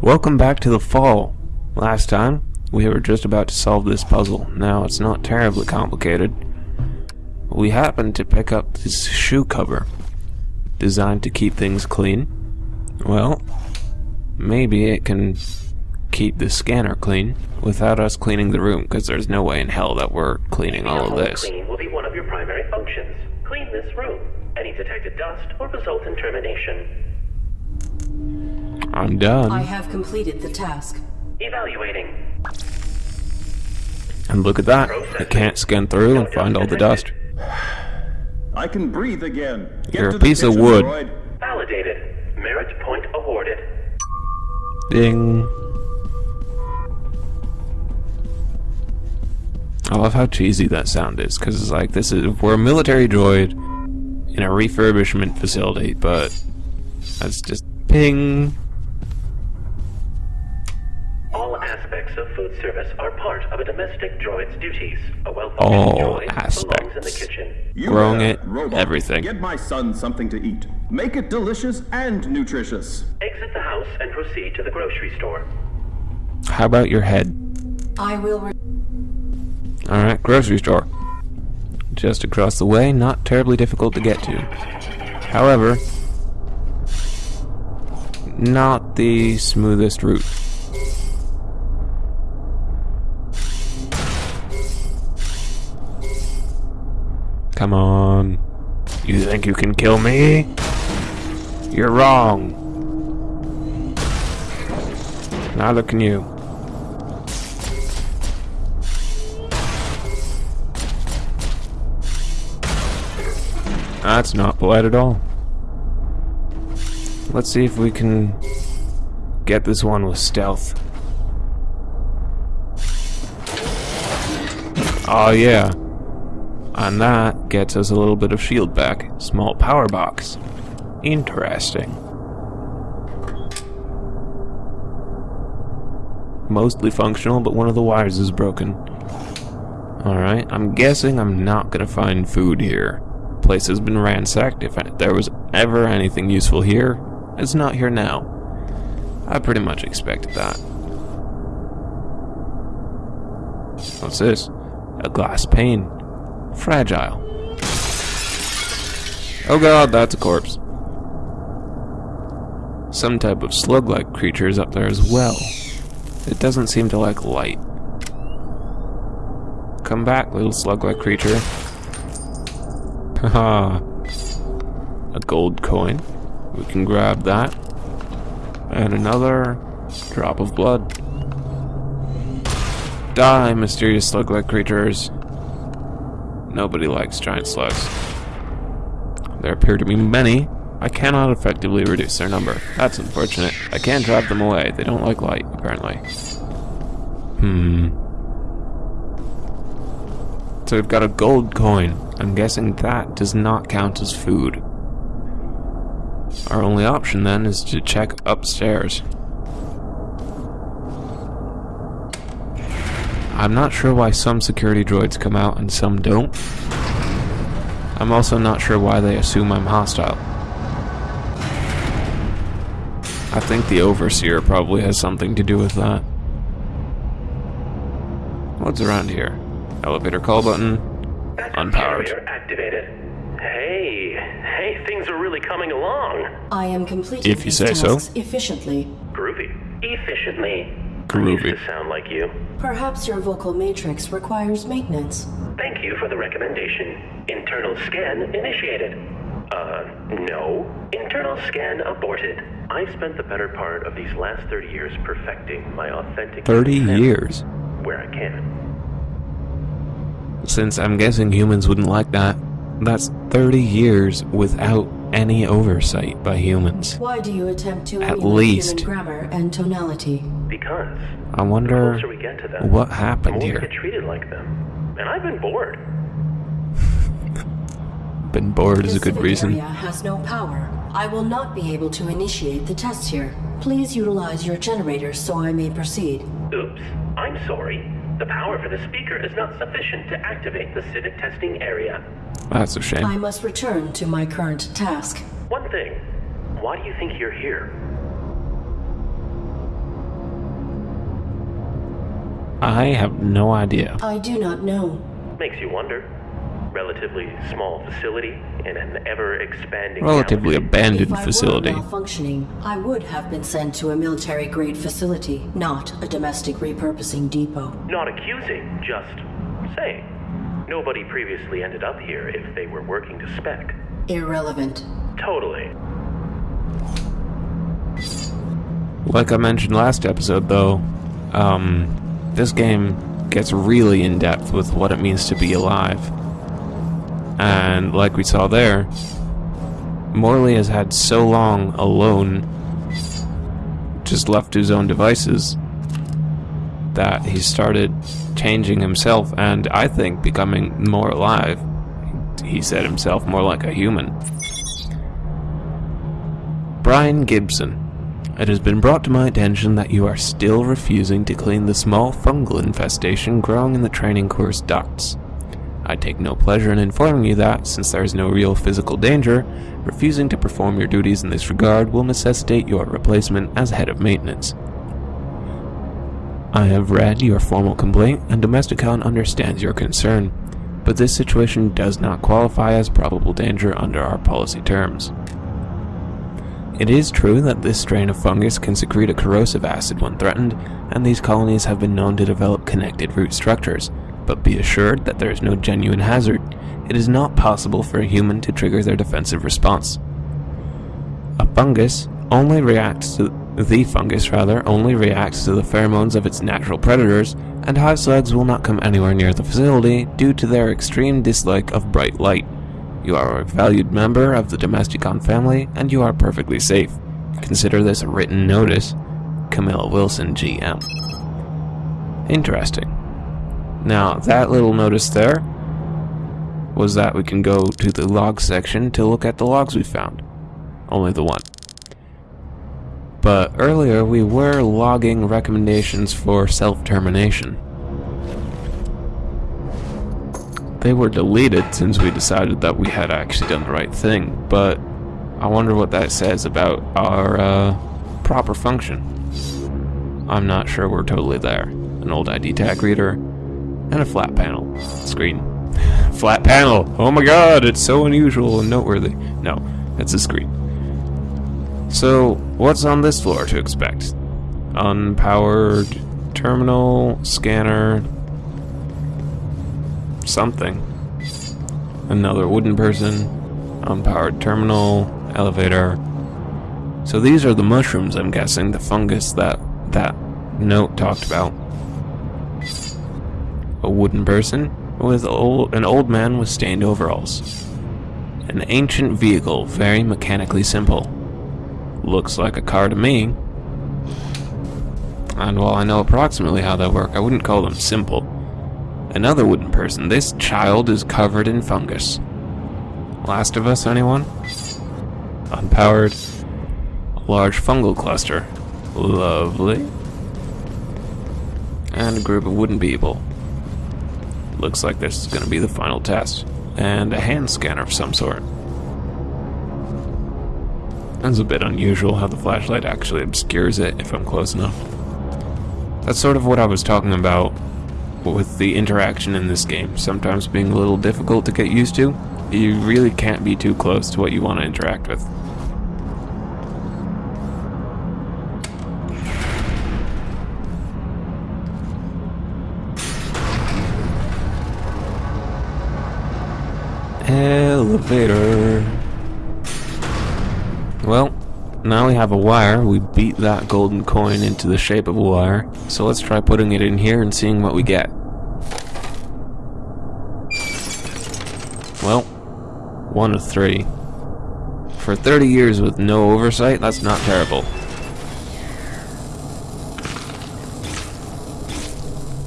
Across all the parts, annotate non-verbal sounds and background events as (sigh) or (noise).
Welcome back to the fall. Last time, we were just about to solve this puzzle. Now, it's not terribly complicated. We happened to pick up this shoe cover, designed to keep things clean. Well, maybe it can keep the scanner clean without us cleaning the room, because there's no way in hell that we're cleaning all of this. Cleaning will be one of your primary functions. Clean this room. Any detected dust will result in termination. I'm done. I have completed the task. Evaluating. And look at that. I can't scan through and find all the dust. I can breathe again. Get You're a piece of wood. droid. Validated. Merit point awarded. Ding. I love how cheesy that sound is, because it's like, this is, we're a military droid in a refurbishment facility, but that's just ping. Of food service are part of a domestic droid's duties. A well All droid belongs in the aspects. kitchen. You Growing there, it, robot. everything. Get my son something to eat. Make it delicious and nutritious. Exit the house and proceed to the grocery store. How about your head? I will. Re- Alright, grocery store. Just across the way, not terribly difficult to get to. However, not the smoothest route. Come on. You think you can kill me? You're wrong. Neither can you. That's not polite at all. Let's see if we can get this one with stealth. Oh yeah. And that gets us a little bit of shield back. Small power box. Interesting. Mostly functional, but one of the wires is broken. Alright, I'm guessing I'm not gonna find food here. Place has been ransacked. If there was ever anything useful here, it's not here now. I pretty much expected that. What's this? A glass pane. Fragile. Oh god, that's a corpse. Some type of slug-like creature is up there as well. It doesn't seem to like light. Come back, little slug-like creature. Haha. A gold coin. We can grab that. And another drop of blood. Die, mysterious slug-like creatures. Nobody likes giant slugs. There appear to be many. I cannot effectively reduce their number. That's unfortunate. I can't drive them away. They don't like light, apparently. Hmm. So we've got a gold coin. I'm guessing that does not count as food. Our only option then is to check upstairs. I'm not sure why some security droids come out and some don't. I'm also not sure why they assume I'm hostile. I think the Overseer probably has something to do with that. What's around here? Elevator call button. Backup Unpowered. activated. Hey, hey, things are really coming along. I am completing If you these say so. tasks efficiently. Groovy. Efficiently. Groovy. To sound like you. Perhaps your vocal matrix requires maintenance. Thank you for the recommendation. Internal scan initiated. Uh, no. Internal scan aborted. I spent the better part of these last 30 years perfecting my authentic 30 years. where I can. Since I'm guessing humans wouldn't like that, that's 30 years without any oversight by humans. Why do you attempt to At least. grammar and tonality? Because I the wonder closer we get to them, what the happened more we here. get treated like them. And I've been bored. (laughs) Been bored is a good civic reason. area has no power. I will not be able to initiate the test here. Please utilize your generator so I may proceed. Oops. I'm sorry. The power for the speaker is not sufficient to activate the civic testing area. That's a shame. I must return to my current task. One thing. Why do you think you're here? I have no idea. I do not know. Makes you wonder. Relatively small facility in an ever-expanding Relatively galaxy. abandoned if I facility. were malfunctioning, I would have been sent to a military-grade facility, not a domestic repurposing depot. Not accusing, just saying. Nobody previously ended up here if they were working to spec. Irrelevant. Totally. Like I mentioned last episode, though, um, this game gets really in depth with what it means to be alive. And like we saw there, Morley has had so long alone, just left to his own devices, that he started changing himself and I think becoming more alive. He said himself more like a human. Brian Gibson. It has been brought to my attention that you are still refusing to clean the small fungal infestation growing in the training course ducts. I take no pleasure in informing you that, since there is no real physical danger, refusing to perform your duties in this regard will necessitate your replacement as head of maintenance. I have read your formal complaint, and Domesticon understands your concern, but this situation does not qualify as probable danger under our policy terms. It is true that this strain of fungus can secrete a corrosive acid when threatened, and these colonies have been known to develop connected root structures, but be assured that there is no genuine hazard. It is not possible for a human to trigger their defensive response. A fungus only reacts to the fungus rather only reacts to the pheromones of its natural predators, and hive slugs will not come anywhere near the facility due to their extreme dislike of bright light. You are a valued member of the Domesticon family, and you are perfectly safe. Consider this a written notice. Camilla Wilson, GM. Interesting. Now, that little notice there was that we can go to the log section to look at the logs we found. Only the one. But earlier we were logging recommendations for self-termination. They were deleted since we decided that we had actually done the right thing, but I wonder what that says about our uh, proper function. I'm not sure we're totally there. An old ID tag reader, and a flat panel screen. (laughs) flat panel! Oh my god, it's so unusual and noteworthy. No, it's a screen. So, what's on this floor to expect? Unpowered terminal, scanner, something. Another wooden person, unpowered terminal, elevator. So these are the mushrooms, I'm guessing, the fungus that that note talked about. A wooden person with old, an old man with stained overalls. An ancient vehicle, very mechanically simple. Looks like a car to me. And while I know approximately how they work, I wouldn't call them simple. Another wooden person. This child is covered in fungus. Last of Us, anyone? Unpowered. A large fungal cluster. Lovely. And a group of wooden people. Looks like this is going to be the final test. And a hand scanner of some sort. That's a bit unusual how the flashlight actually obscures it if I'm close enough. That's sort of what I was talking about with the interaction in this game, sometimes being a little difficult to get used to. You really can't be too close to what you want to interact with. Elevator. Well, now we have a wire. We beat that golden coin into the shape of a wire. So let's try putting it in here and seeing what we get. Well, one of three. For 30 years with no oversight, that's not terrible.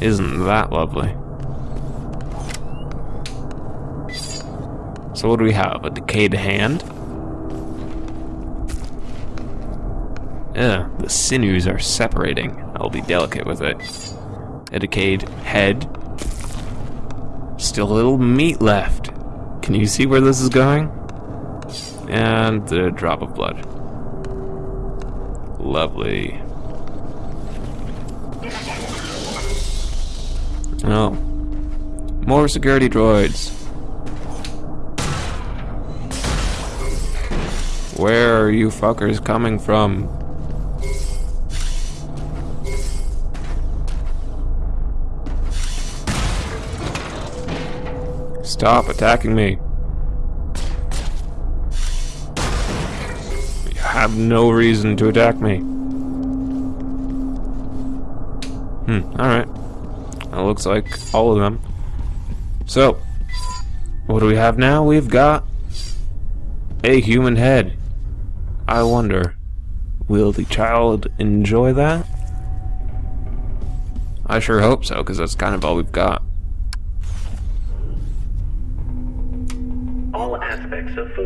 Isn't that lovely? So what do we have? A decayed hand? Ugh, the sinews are separating. I'll be delicate with it. A decayed head. Still a little meat left. Can you see where this is going? And a drop of blood. Lovely. Oh. More security droids. Where are you fuckers coming from? Stop attacking me. You have no reason to attack me. Hmm, alright. That looks like all of them. So, what do we have now? We've got a human head. I wonder, will the child enjoy that? I sure hope so, because that's kind of all we've got.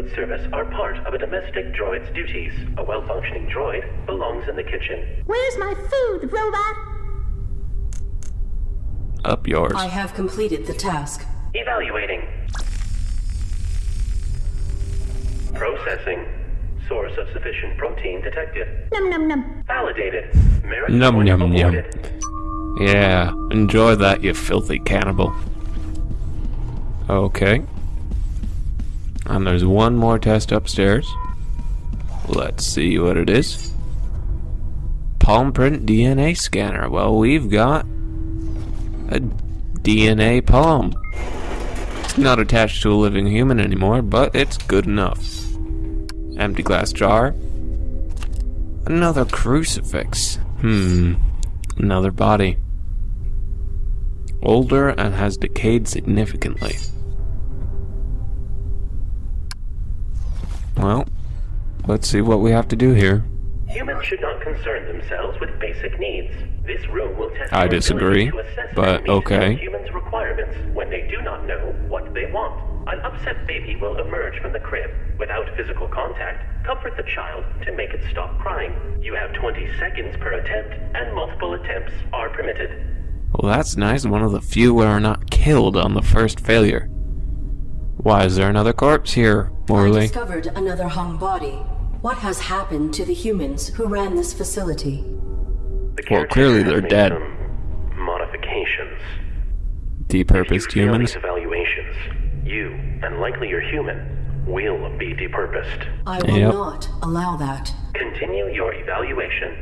Aspects service are part of a domestic droid's duties. A well-functioning droid belongs in the kitchen. Where's my food, robot? Up yours. I have completed the task. Evaluating. Processing. Source of sufficient protein detected. Num num num. Validated. Merit Num point num num. Yeah, enjoy that, you filthy cannibal. Okay. And there's one more test upstairs. Let's see what it is. Palm print DNA scanner. Well, we've got a DNA palm. It's not attached to a living human anymore, but it's good enough. Empty glass jar. Another crucifix. Hmm. Another body. Older and has decayed significantly. Well, let's see what we have to do here. Humans should not concern themselves with basic needs. This room will test I disagree, but okay. humans' requirements when they do not know what they want. An upset baby will emerge from the crib. Without physical contact, comfort the child to make it stop crying. You have 20 seconds per attempt, and multiple attempts are permitted. Well, that's nice. One of the few where are not killed on the first failure. Why is there another corpse here, I Morley? discovered another hung body. What has happened to the humans who ran this facility? The Well, clearly they're dead. Modifications. Depurposed humans? evaluations, you, and likely your human, will be depurposed. I will Yep. not allow that. Continue your evaluation.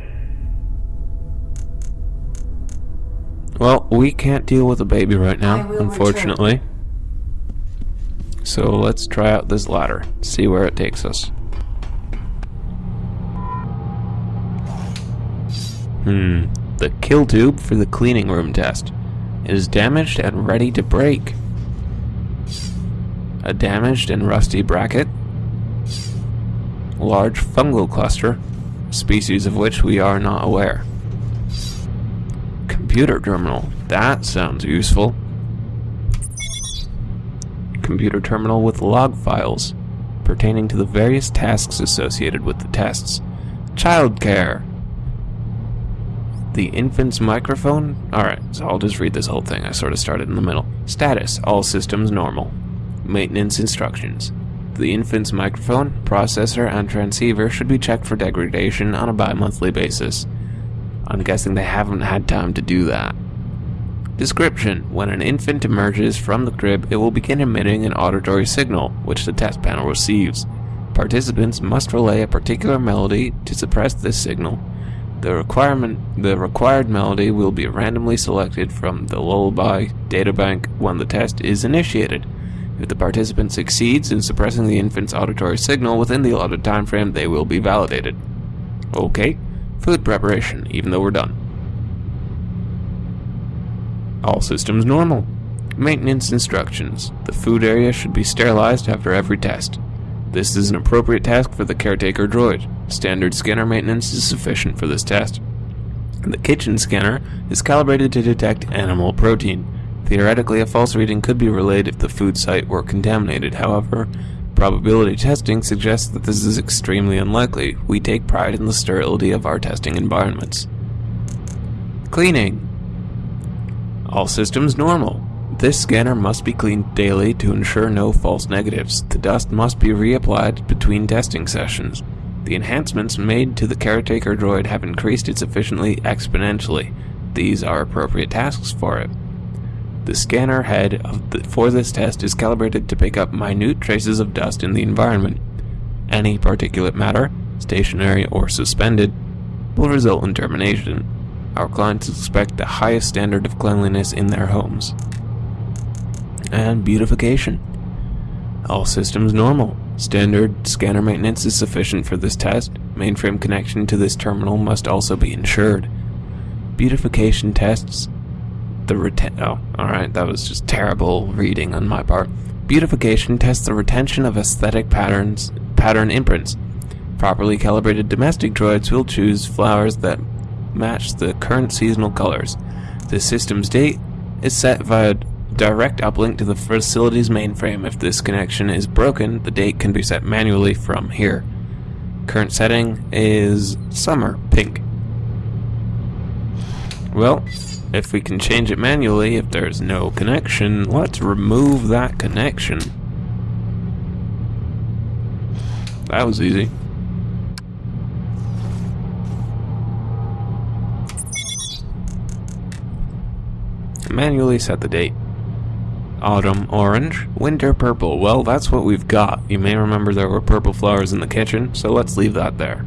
Well, we can't deal with a baby right now, will unfortunately. So let's try out this ladder, see where it takes us. Hmm, the kill tube for the cleaning room test. It is damaged and ready to break. A damaged and rusty bracket. Large fungal cluster, species of which we are not aware. Computer terminal. That sounds useful. Computer terminal with log files pertaining to the various tasks associated with the tests. Childcare. The infant's microphone? Alright, so I'll just read this whole thing. I sort of started in the middle. Status All systems normal. Maintenance instructions. The infant's microphone, processor, and transceiver should be checked for degradation on a bi monthly basis. I'm guessing they haven't had time to do that. Description When an infant emerges from the crib, it will begin emitting an auditory signal, which the test panel receives. Participants must relay a particular melody to suppress this signal. The requirement the required melody will be randomly selected from the lullaby databank when the test is initiated. If the participant succeeds in suppressing the infant's auditory signal within the allotted time frame, they will be validated. Okay, food preparation, even though we're done. All systems normal. Maintenance instructions. The food area should be sterilized after every test. This is an appropriate task for the caretaker droid. Standard scanner maintenance is sufficient for this test. The kitchen scanner is calibrated to detect animal protein. Theoretically, a false reading could be relayed if the food site were contaminated. However, probability testing suggests that this is extremely unlikely. We take pride in the sterility of our testing environments. Cleaning. All systems normal. This scanner must be cleaned daily to ensure no false negatives. The dust must be reapplied between testing sessions. The enhancements made to the caretaker droid have increased it sufficiently exponentially. These are appropriate tasks for it. The scanner head the, for this test is calibrated to pick up minute traces of dust in the environment. Any particulate matter, stationary or suspended, will result in termination. Our clients expect the highest standard of cleanliness in their homes. And beautification. All systems normal. Standard scanner maintenance is sufficient for this test. Mainframe connection to this terminal must also be ensured. Beautification tests the reten- oh, alright, that was just terrible reading on my part. Beautification tests the retention of aesthetic patterns, pattern imprints. Properly calibrated domestic droids will choose flowers that match the current seasonal colors. The system's date is set via direct uplink to the facility's mainframe. If this connection is broken, the date can be set manually from here. Current setting is summer, pink. Well, if we can change it manually, if there's no connection, let's remove that connection. That was easy. Manually set the date. Autumn orange, winter purple. Well, that's what we've got. You may remember there were purple flowers in the kitchen, so let's leave that there.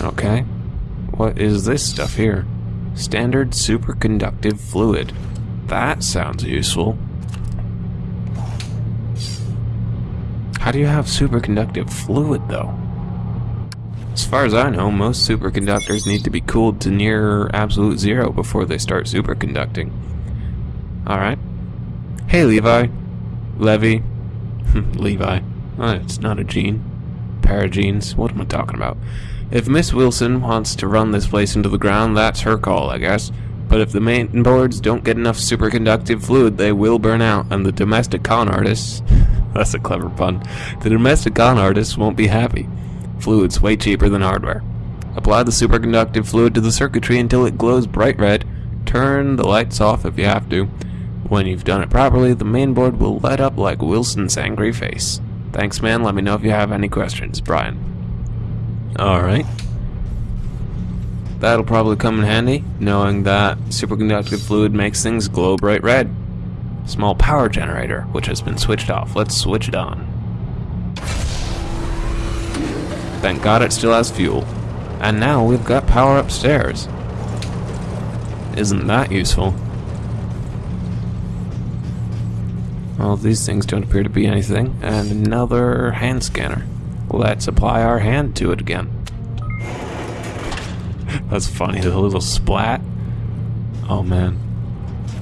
Okay. What is this stuff here? Standard superconductive fluid. That sounds useful. How do you have superconductive fluid, though? As far as I know, most superconductors need to be cooled to near absolute zero before they start superconducting. Alright. Hey, Levi. Levy. (laughs) Levi. Oh, it's not a gene. Paragenes. What am I talking about? If Miss Wilson wants to run this place into the ground, that's her call, I guess. But if the main boards don't get enough superconductive fluid, they will burn out, and the domestic con artists... (laughs) that's a clever pun. The domestic con artists won't be happy. Fluid's way cheaper than hardware. Apply the superconductive fluid to the circuitry until it glows bright red. Turn the lights off if you have to. When you've done it properly, the mainboard will light up like Wilson's angry face. Thanks, man. Let me know if you have any questions. Brian. Alright. That'll probably come in handy, knowing that superconductive fluid makes things glow bright red. Small power generator, which has been switched off. Let's switch it on. Thank God it still has fuel. And now we've got power upstairs. Isn't that useful? Well, these things don't appear to be anything. And another hand scanner. Let's apply our hand to it again. (laughs) That's funny, the little splat. Oh man.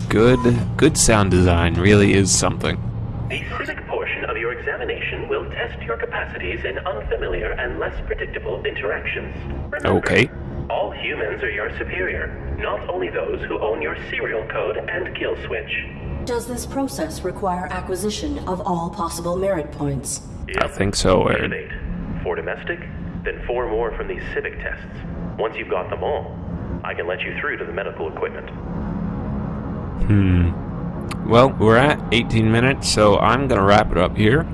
Good, good sound design really is something. The civic portion of your examination will test your capacities in unfamiliar and less predictable interactions. Remember, Okay. All humans are your superior, not only those who own your serial code and kill switch. Does this process require acquisition of all possible merit points? I think so, Eight Aaron. eight. Four domestic, then four more from these civic tests. Once you've got them all, I can let you through to the medical equipment. Hmm. Well, we're at 18 minutes, so I'm gonna wrap it up here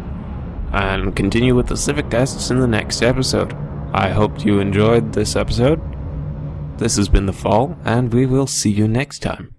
and continue with the civic tests in the next episode. I hope you enjoyed this episode. This has been The Fall, and we will see you next time.